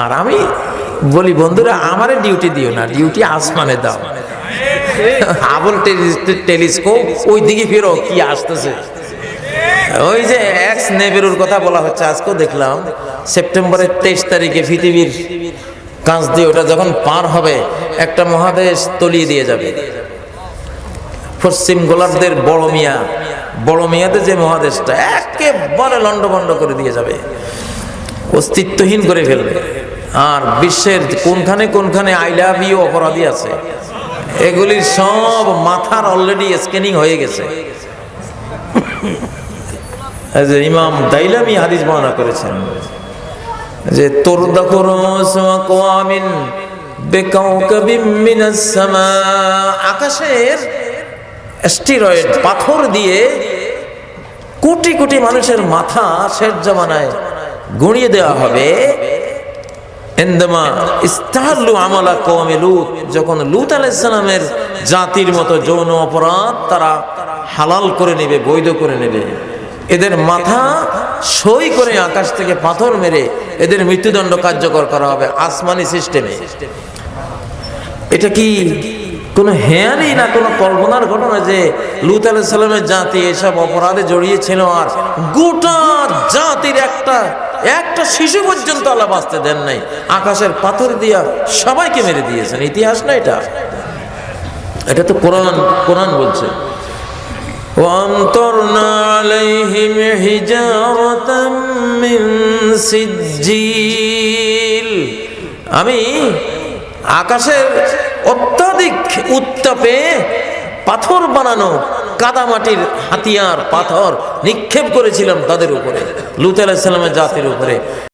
আর আমি বলি, বন্ধুরা, আমারে ডিউটি দিও না ডিউটি আসমানে দাও। আবল টেলিস্কোপ ওই দিকে ফেরো, কি আসতেছে? ওই যে এক্স নেবেরুর কথা বলা হচ্ছে, আজকেও দেখলাম, সেপ্টেম্বরের তেইশ তারিখে পৃথিবীর কাঁচ দিয়ে ওটা যখন পার হবে, একটা মহাদেশ তলিয়ে দিয়ে যাবে। পশ্চিম গোলাপদের বড় মিয়া, বড় মিয়াদের যে মহাদেশটা, একেবারে লন্ডভন্ড করে দিয়ে যাবে। অস্তিত্বহীন করে ফেলবে। আর বিশ্বের কোনখানে কোনখানে আই লাভ ইউ অপরাধী আছে, এগুলির সব মাথার অলরেডি স্ক্যানিং হয়ে গেছে। যে ইমাম দাইলামি হাদিস বর্ণনা করেছেন যে, তোর সামা, আকাশের স্টিরয়েড পাথর দিয়ে কোটি কোটি মানুষের মাথা শেষ জামানায় গুঁড়িয়ে দেওয়া হবে। যখন লুত আলাইসালামের জাতির মতো যৌন অপরাধ তারা হালাল করে নেবে, বৈধ করে নেবে। এদের মাথা সই করে আকাশ থেকে পাথর মেরে এদের মৃত্যুদণ্ড কার্যকর করা হবে আসমানি সিস্টেমে। এটা কি কোনো হেয়ারই না কোনো কল্পনার ঘটনা যে লুত আলাহ সাল্লামের জাতি এসব অপরাধে জড়িয়েছিল আর গোটা জাতির একটা একটা শিশু পর্যন্ত আল্লাহ বাঁচতে দেন নাই আকাশের পাথর দিয়া সবাইকে মেরে দিয়েছেন ইতিহাস না এটা এটা তো কোরআন কোরআন বলছে وامطرنا عليهم حجارة من سجيل আমি আকাশের অত্যাধিক উত্তাপে পাথর বানানো কাদা মাটির হাতিয়ার পাথর নিক্ষেপ করেছিলাম তাদের উপরে। লুত জাতির উপরে।